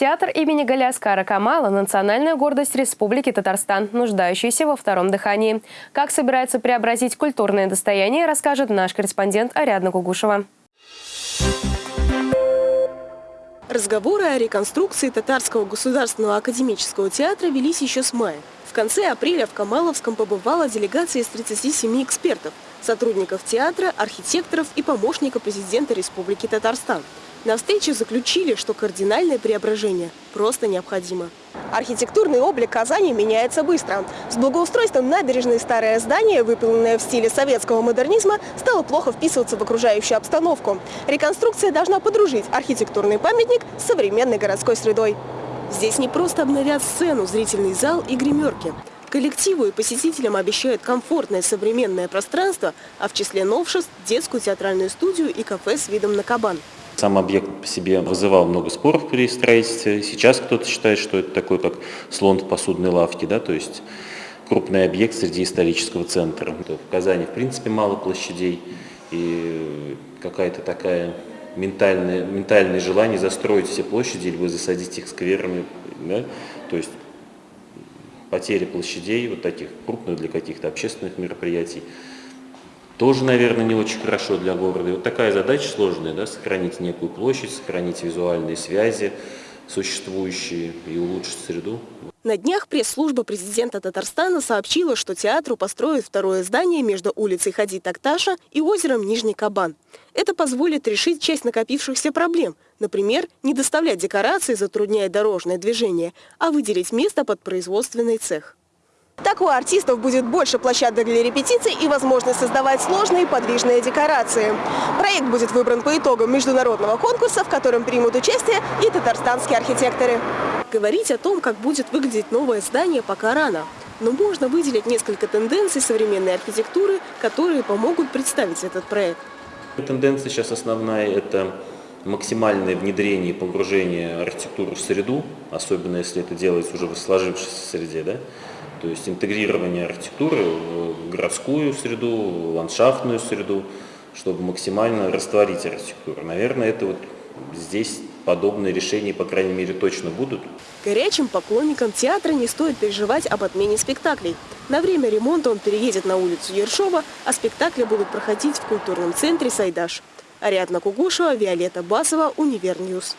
Театр имени Галиаскара Камала – национальная гордость Республики Татарстан, нуждающаяся во втором дыхании. Как собирается преобразить культурное достояние, расскажет наш корреспондент Ариадна Кугушева. Разговоры о реконструкции Татарского государственного академического театра велись еще с мая. В конце апреля в Камаловском побывала делегация из 37 экспертов, сотрудников театра, архитекторов и помощника президента Республики Татарстан. На встрече заключили, что кардинальное преображение просто необходимо. Архитектурный облик Казани меняется быстро. С благоустройством набережной старое здание, выполненное в стиле советского модернизма, стало плохо вписываться в окружающую обстановку. Реконструкция должна подружить архитектурный памятник с современной городской средой. Здесь не просто обновят сцену, зрительный зал и гримерки. Коллективу и посетителям обещают комфортное современное пространство, а в числе новшеств – детскую театральную студию и кафе с видом на кабан. Сам объект по себе вызывал много споров при строительстве. Сейчас кто-то считает, что это такой, как слон в посудной лавке, да, то есть крупный объект среди исторического центра. В Казани, в принципе, мало площадей, и какая-то такая ментальное, ментальное желание застроить все площади или засадить их скверами, да, то есть потеря площадей, вот таких крупных для каких-то общественных мероприятий, тоже, наверное, не очень хорошо для города. И вот такая задача сложная, да, сохранить некую площадь, сохранить визуальные связи существующие и улучшить среду. На днях пресс-служба президента Татарстана сообщила, что театру построят второе здание между улицей Хади Такташа и озером Нижний Кабан. Это позволит решить часть накопившихся проблем. Например, не доставлять декорации, затрудняя дорожное движение, а выделить место под производственный цех. Так у артистов будет больше площадок для репетиций и возможность создавать сложные подвижные декорации. Проект будет выбран по итогам международного конкурса, в котором примут участие и татарстанские архитекторы. Говорить о том, как будет выглядеть новое здание, пока рано. Но можно выделить несколько тенденций современной архитектуры, которые помогут представить этот проект. Тенденция сейчас основная – это максимальное внедрение и погружение архитектуры в среду, особенно если это делается уже в сложившейся среде. Да? То есть интегрирование архитектуры в городскую среду, ландшафтную среду, чтобы максимально растворить архитектуру. Наверное, это вот здесь подобные решения, по крайней мере, точно будут. Горячим поклонникам театра не стоит переживать об отмене спектаклей. На время ремонта он переедет на улицу Ершова, а спектакли будут проходить в культурном центре «Сайдаш». Ариадна Кугушева, Виолетта Басова, Univer News.